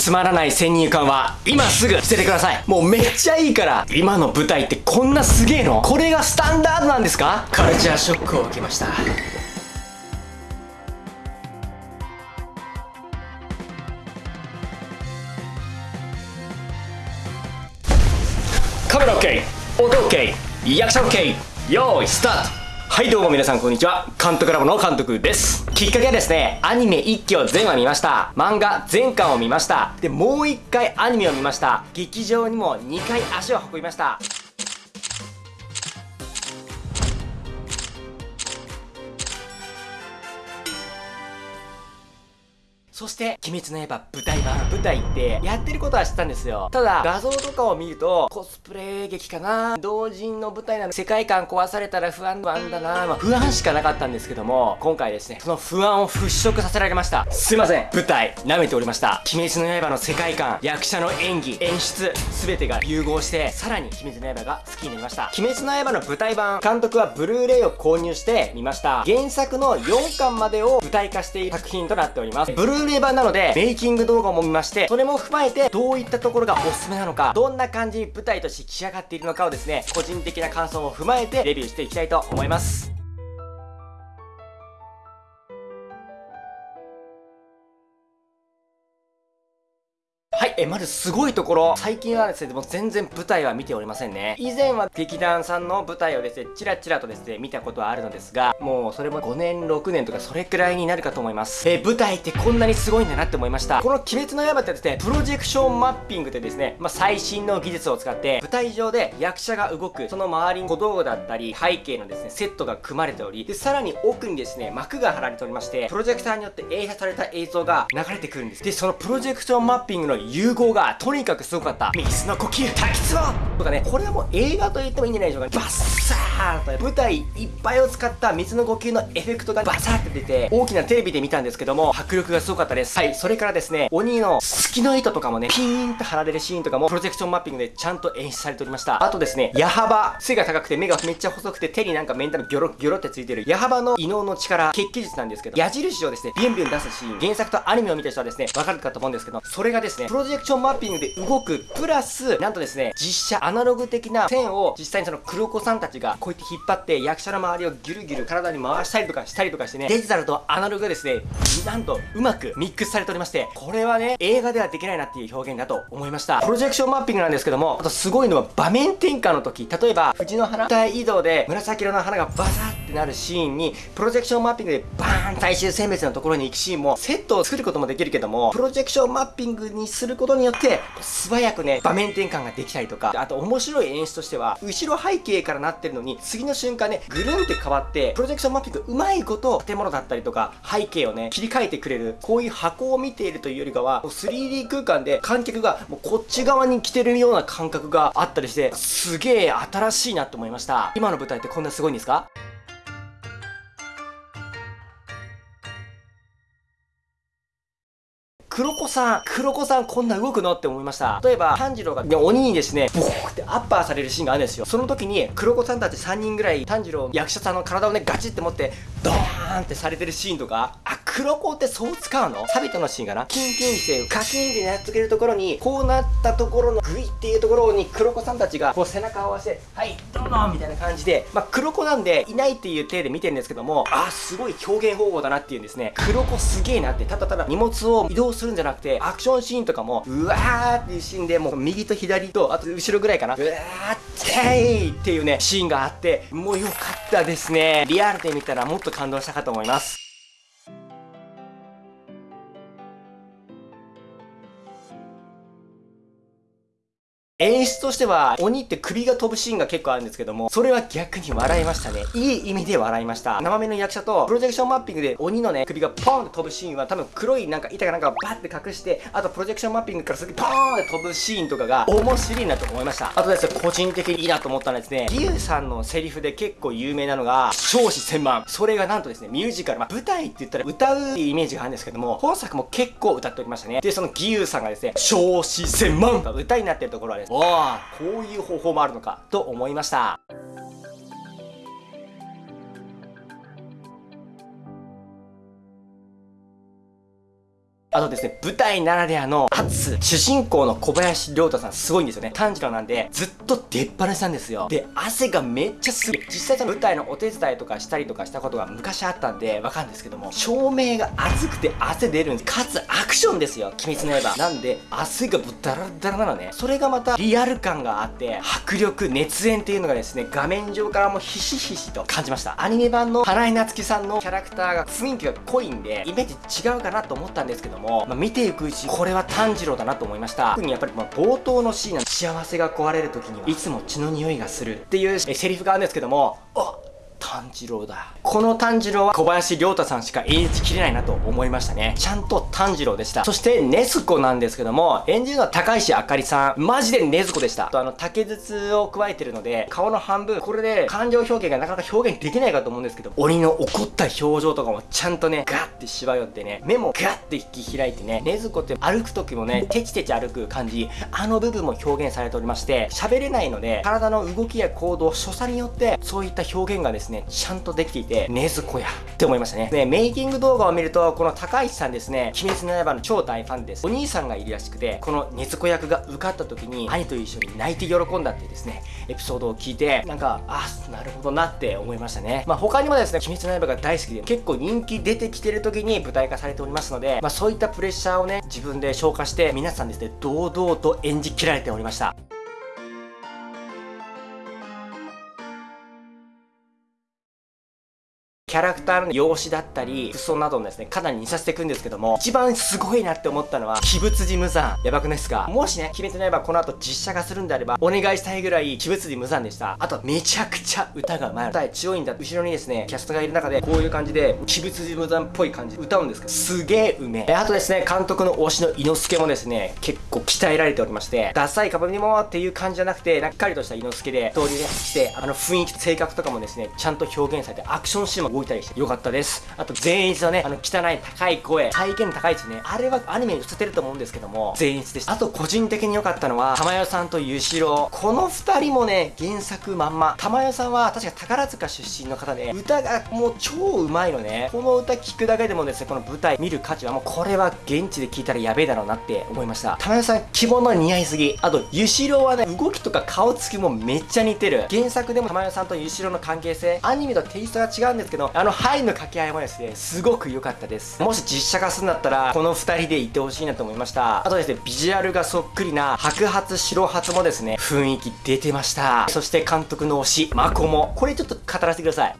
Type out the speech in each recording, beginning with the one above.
つまらない先入観は今すぐ捨ててください。もうめっちゃいいから今の舞台ってこんなすげえの？これがスタンダードなんですか？カルチャーショックを受けました。カメラ OK 音 OK 役者 OK 用意スタートはいどうも皆さんこんにちは。監督ラボの監督です。きっかけはですねアニメ1期を全話見ました。漫画全巻を見ました。でもう1回アニメを見ました。劇場にも2回足を運びました。そして、鬼滅の刃舞台版、舞台ってやってることは知ったんですよ。ただ、画像とかを見ると、コスプレ劇かな同人の舞台なの世界観壊されたら不安、不安だなまあ、不安しかなかったんですけども、今回ですね、その不安を払拭させられました。すいません、舞台、舐めておりました。鬼滅の刃の世界観、役者の演技、演出、すべてが融合して、さらに鬼滅の刃が好きになりました。鬼滅の刃の舞台版、監督はブルーレイを購入してみました。原作の4巻までを舞台化している作品となっております。ブルー明版なので、メイキング動画も見まして、それも踏まえて、どういったところがおすすめなのか、どんな感じに舞台として仕上がっているのかをですね、個人的な感想も踏まえて、レビューしていきたいと思います。え、まずすごいところ。最近はですね、でも全然舞台は見ておりませんね。以前は劇団さんの舞台をですね、チラチラとですね、見たことはあるのですが、もうそれも5年、6年とかそれくらいになるかと思います。え、舞台ってこんなにすごいんだなって思いました。この鬼滅の刃ってですね、プロジェクションマッピングでですね、まあ、最新の技術を使って、舞台上で役者が動く、その周りに小道具だったり、背景のですね、セットが組まれており、で、さらに奥にですね、幕が張られておりまして、プロジェクターによって映写された映像が流れてくるんです。で、そのプロジェクションマッピングの融合が、とにかくすごかった。水の呼吸、滝壺とかね、これはもう映画と言ってもいいんじゃないでしょうか、ね。バッサーと舞台いっぱいを使った水の呼吸のエフェクトがバサーって出て、大きなテレビで見たんですけども、迫力がすごかったです。はい、それからですね、鬼の隙の糸とかもね、ピーンと張られるシーンとかも、プロジェクションマッピングでちゃんと演出されておりました。あとですね、矢幅、背が高くて目がめっちゃ細くて手になんかメンタルギョロギョロってついてる矢幅の異能の力、血気術なんですけど、矢印をですね、ビュンビュン出すシーン、原作とアニメを見た人はですね、わかるかと思うんですけど、それがですね、プロジェジェクションマッピングで動くプラス、なんとですね、実写アナログ的な線を実際にその黒子さんたちがこうやって引っ張って役者の周りをギュルギュル体に回したりとかしたりとかしてね、デジタルとアナログがですね、なんとうまくミックスされておりまして、これはね、映画ではできないなっていう表現だと思いました。プロジェクションマッピングなんですけども、あとすごいのは場面転換の時、例えば藤の花体移動で紫色の花がバサってなるシーンに、プロジェクションマッピングでバーン最終選別のところに行くシーンも、セットを作ることもできるけども、プロジェクションマッピングにすることによって、素早くね、場面転換ができたりとか、あと面白い演出としては、後ろ背景からなってるのに、次の瞬間ね、ぐるんって変わって、プロジェクションマッピングうまいこと建物だったりとか、背景をね、切り替えてくれる、こういう箱を見ているというよりかは、3D 空間で観客がもうこっち側に来てるような感覚があったりして、すげえ新しいなって思いました。今の舞台ってこんなすごいんですか？黒子さん、黒子さんこんな動くの？って思いました。例えば、炭治郎が、ね、鬼にですね、ボーってアッパーされるシーンがあるんですよ。その時に、黒子さんたち3人ぐらい、炭治郎役者さんの体をね、ガチって持って、ドーンってされてるシーンとか、あ、黒子ってそう使うの？サビトのシーンかな？キンキンしてカキンってやっつけるところに、こうなったところのグイっていうところに黒子さんたちがこう背中を合わせて、はい、どうぞみたいな感じで、まあ、黒子なんでいないっていう体で見てるんですけども、あ、すごい表現方法だなっていうんですね。黒子すげえなって、ただただ荷物を移動するするんじゃなくて、アクションシーンとかも、うわーっていうシーンで、もう右と左と、あと後ろぐらいかな、うわーってーっていうね、シーンがあって、もう良かったですね。リアルで見たらもっと感動したかと思います。演出としては、鬼って首が飛ぶシーンが結構あるんですけども、それは逆に笑いましたね。いい意味で笑いました。生身の役者と、プロジェクションマッピングで鬼のね、首がポーンって飛ぶシーンは多分黒いなんか板がなんかバッて隠して、あとプロジェクションマッピングから次ポーンって飛ぶシーンとかが面白いなと思いました。あとですね、個人的にいいなと思ったのはですね、ギュウさんのセリフで結構有名なのが、少子千万。それがなんとですね、ミュージカル、まあ、舞台って言ったら歌うってイメージがあるんですけども、本作も結構歌っておりましたね。で、そのギュウさんがですね、少子千万が歌になってるところはですね、わあ、こういう方法もあるのかと思いました。あとですね、舞台ならではの圧、主人公の小林亮太さんすごいんですよね。炭治郎なんで、ずっと出っ放しなんですよ。で、汗がめっちゃすごい。実際その舞台のお手伝いとかしたりとかしたことが昔あったんで、わかるんですけども、照明が熱くて汗出るんです。かつアクションですよ。鬼滅の刃。なんで、汗がぶっダラダラなのね。それがまたリアル感があって、迫力、熱演っていうのがですね、画面上からもひしひしと感じました。アニメ版の花井夏樹さんのキャラクターが雰囲気が濃いんで、イメージ違うかなと思ったんですけども、まあ、見ていくうち、これは炭治郎だなと思いました。特にやっぱりま冒頭のシーンの幸せが壊れる時には、いつも血の匂いがするっていうセリフがあるんですけども、あ炭治郎だ。この炭治郎は小林亮太さんしか演じきれないなと思いましたね。ちゃんと炭治郎でした。そして、ねずこなんですけども、演じるのは高石あかりさん。マジでねずこでした。と、あの、竹筒を加えてるので、顔の半分、これで感情表現がなかなか表現できないかと思うんですけど、鬼の怒った表情とかもちゃんとね、ガッてしわ寄ってね、目もガッて引き開いてね、ねずこって歩く時もね、テチテチ歩く感じ、あの部分も表現されておりまして、喋れないので、体の動きや行動、所作によって、そういった表現がですね、ねちゃんとできていて、ねずこやって思いましたね。ね、メイキング動画を見ると、この高市さんですね、鬼滅の刃の超大ファンです。お兄さんがいるらしくて、このねずこ役が受かった時に、兄と一緒に泣いて喜んだっていうですね、エピソードを聞いて、なんか、あ、なるほどなって思いましたね。まあ他にもですね、鬼滅の刃が大好きで、結構人気出てきてる時に舞台化されておりますので、まあそういったプレッシャーをね、自分で消化して、皆さんですね、堂々と演じきられておりました。キャラクターの容姿だったり、服装などもですね、かなり似させていくんですけども、一番すごいなって思ったのは、鬼物寺無惨。やばくないですか？もしね、鬼滅の刃この後実写化するんであれば、お願いしたいぐらい、鬼物寺無惨でした。あと、めちゃくちゃ歌がうまい。歌強いんだ。後ろにですね、キャストがいる中で、こういう感じで、鬼物寺無惨っぽい感じで歌うんですけど、すげえうめえ。あとですね、監督の推しの伊之助もですね、結構鍛えられておりまして、ダサい株にもっていう感じじゃなくて、なっかりとした伊之助で、ストーリーでして、あの雰囲気、性格とかもですね、ちゃんと表現されて、アクションシーンも動いたりしてよかったです。あと、全員のね、あの、汚い高い声、再現高いですね。あれはアニメに映ってると思うんですけども、全員でした。あと、個人的に良かったのは、玉代さんとゆしろ。この二人もね、原作まんま。玉代さんは、確か宝塚出身の方で、歌がもう超うまいのね。この歌聴くだけでもですね、この舞台見る価値はもう、これは現地で聴いたらやべえだろうなって思いました。玉代さん、着物似合いすぎ。あと、ゆしろはね、動きとか顔つきもめっちゃ似てる。原作でも玉代さんとゆしろの関係性、アニメとテイストが違うんですけど、あの、ハイの掛け合いもですね、すごく良かったです。もし実写化するんだったらこの2人でいてほしいなと思いました。あとですねビジュアルがそっくりな白髪白髪もですね雰囲気出てました。そして監督の推しマコモ。これちょっと語らせてください。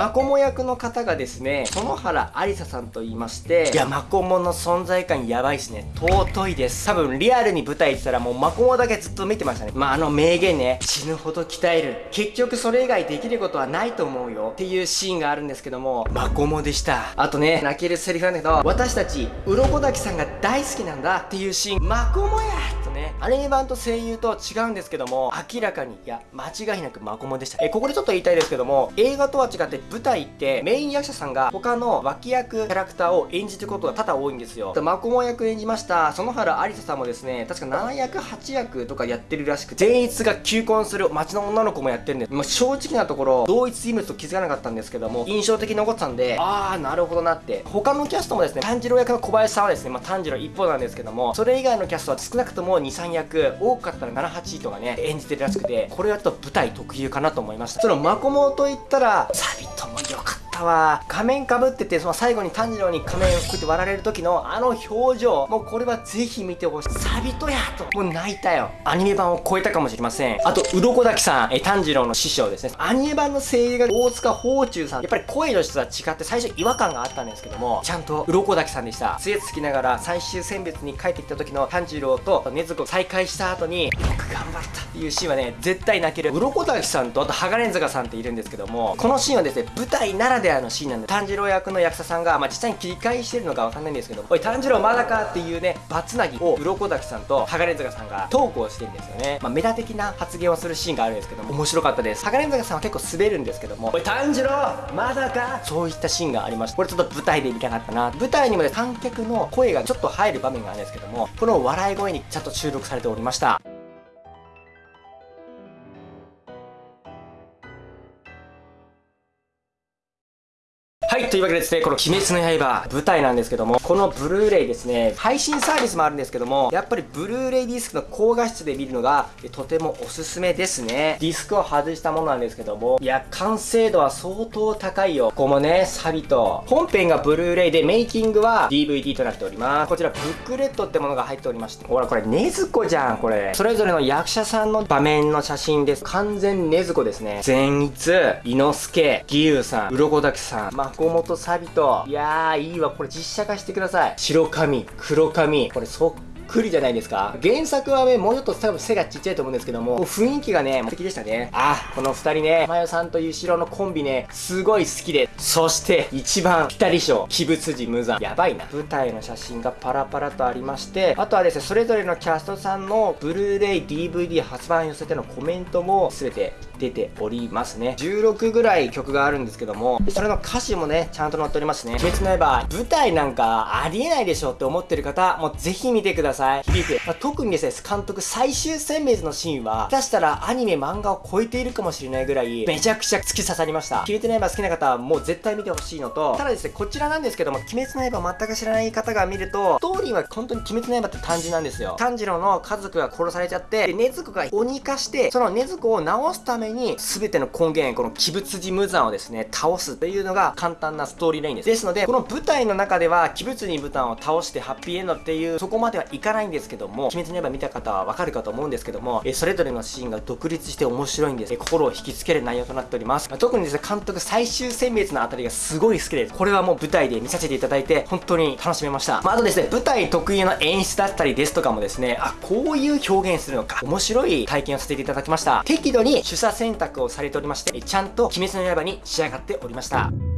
マコモ役の方がですね、園原ありささんと言いまして、いや、マコモの存在感やばいっすね。尊いです。多分、リアルに舞台行ってたらもうマコモだけずっと見てましたね。まあ、あの名言ね、死ぬほど鍛える。結局それ以外できることはないと思うよ。っていうシーンがあるんですけども、マコモでした。あとね、泣けるセリフなんだけど、私たち、鱗滝さんが大好きなんだっていうシーン、マコモやとね、アニメ版と声優とは違うんですけども、明らかに、いや、間違いなくマコモでした。え、ここでちょっと言いたいですけども、映画とは違って舞台ってメイン役者さんが他の脇役キャラクターを演じてることが多々多いんですよ。マコモ役演じました園原ありささんもですね、確か7役8役とかやってるらしく、善逸が求婚する街の女の子もやってるんです。まあ、正直なところ、同一人物と気づかなかったんですけども、印象的に残ってたんで、あー、なるほどなって。他のキャストもですね、炭治郎役の小林さんはですね、まあ、炭治郎一方なんですけども、それ以外のキャストは少なくとも2、3役、多かったら7、8とかね、演じてるらしくて、これはちょっと舞台特有かなと思いました。そのマコモと言ったら、サビともた。わ仮面かぶっててその最後に炭治郎に仮面をこうやって割られる時のあの表情。もうこれはぜひ見てほしい。サビトやと。もう泣いたよ。アニメ版を超えたかもしれません。あと鱗滝さん。え炭治郎の師匠ですね。アニメ版の声優が大塚宝中さん。やっぱり声の質は違って最初違和感があったんですけどもちゃんと鱗滝さんでした。杖つきながら最終選別に帰ってきた時の炭治郎と禰豆子再会した後によく頑張ったっていうシーンはね絶対泣ける。鱗滝さんとあと鋼塚さんっているんですけどもこのシーンはですね舞台ならでのシーンなんで炭治郎役の役者さんが、まあ、実際に切り返してるのかわかんないんですけどおい炭治郎まだかっていうねバツナギを鱗滝さんと鋼塚さんがトークをしてるんですよね、まあ、メタ的な発言をするシーンがあるんですけども面白かったです。鋼塚さんは結構滑るんですけどもおい炭治郎まだか？そういったシーンがありました。これちょっと舞台で見たかったな。舞台にもね観客の声がちょっと入る場面があるんですけどもこの笑い声にちゃんと収録されておりました。というわけでですね、この鬼滅の刃舞台なんですけども、このブルーレイですね、配信サービスもあるんですけども、やっぱりブルーレイディスクの高画質で見るのがとてもおすすめですね。ディスクを外したものなんですけども、いや、完成度は相当高いよ。ここもね、サビと、本編がブルーレイでメイキングは DVD となっております。こちらブックレットってものが入っておりまして、ほらこれねずこじゃん、これ。それぞれの役者さんの場面の写真です。完全ねずこですね。善逸、伊之助、義勇さん、鱗滝さん、まこもとサビと、いやー、いいわ。これ実写化してください。白髪、黒髪、これそっくりじゃないですか原作はね、もうちょっと多分背がちっちゃいと思うんですけども、も雰囲気がね、素敵でしたね。あ、この二人ね、まよさんとゆしろのコンビね、すごい好きで。そして、一番ピタリ賞、鬼物寺無惨。やばいな。舞台の写真がパラパラとありまして、あとはですね、それぞれのキャストさんのブルーレイ、DVD 発売に寄せてのコメントも全て出ておりますね。16ぐらい曲があるんですけども、それの歌詞もね、ちゃんと載っておりますね。鬼滅の刃、舞台なんかありえないでしょって思ってる方、もうぜひ見てください。響く。まあ、特にですね、監督最終選別のシーンは、下手したらアニメ漫画を超えているかもしれないぐらい、めちゃくちゃ突き刺さりました。鬼滅の刃好きな方はもう絶対見てほしいのと、ただですね、こちらなんですけども、鬼滅の刃全く知らない方が見ると、ストーリーは本当に鬼滅の刃って単純なんですよ。炭治郎の家族が殺されちゃって、で、禰豆子が鬼化して、その禰豆子を治すために、に全ての根源、この鬼物寺無惨をですね、倒すというのが簡単なストーリーラインです。ですので、この舞台の中では、鬼物寺無惨を倒してハッピーエンドっていう、そこまではいかないんですけども、鬼滅の刃見た方はわかるかと思うんですけども、えそれぞれのシーンが独立して面白いんです。え心を引きつける内容となっております。まあ、特にですね、監督最終選別のあたりがすごい好きです。これはもう舞台で見させていただいて、本当に楽しめました。まあ、あとですね、舞台特有の演出だったりですとかもですね、あ、こういう表現するのか、面白い体験をさせていただきました。適度に取捨選択をされておりまして、ちゃんと鬼滅の刃に仕上がっておりました。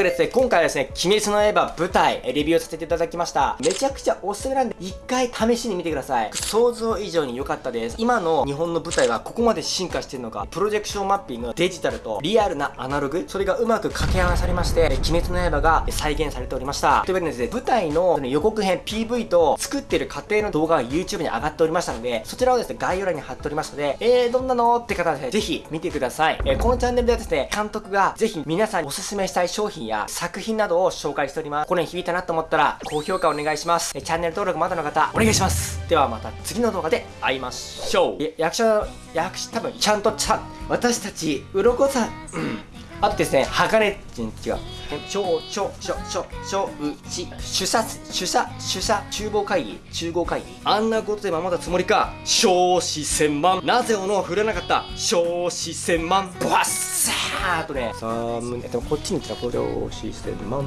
いうわけでですね、今回はですね、鬼滅の刃舞台、レビューさせていただきました。めちゃくちゃおすすめなんで、一回試しに見てください。想像以上に良かったです。今の日本の舞台はここまで進化してるのか、プロジェクションマッピング、デジタルとリアルなアナログ、それがうまく掛け合わされまして、鬼滅の刃が再現されておりました。というわけでですね、舞台の予告編 PV と作ってる過程の動画が YouTube に上がっておりましたので、そちらをですね、概要欄に貼っておりますので、えー、どんなの？って方はですね、ぜひ見てください。えー、このチャンネルではですね、監督がぜひ皆さんにおすすめしたい商品や作品などを紹介しております。これに響いたなと思ったら、高評価お願いします。チャンネル登録まだの方、お願いします。ではまた次の動画で会いましょう。役者、役者、多分ちゃんとちゃん、私たち、鱗さん、うん。あとですね、鋼、違う。超、超、超、超、超、うち、主査、主査、主査、厨房会議、厨房会議。あんなことで守ったつもりか、少子千万。なぜ斧を振らなかった？少子千万。ボワッサーとね、さあ、でもこっちに来たら、少子千万。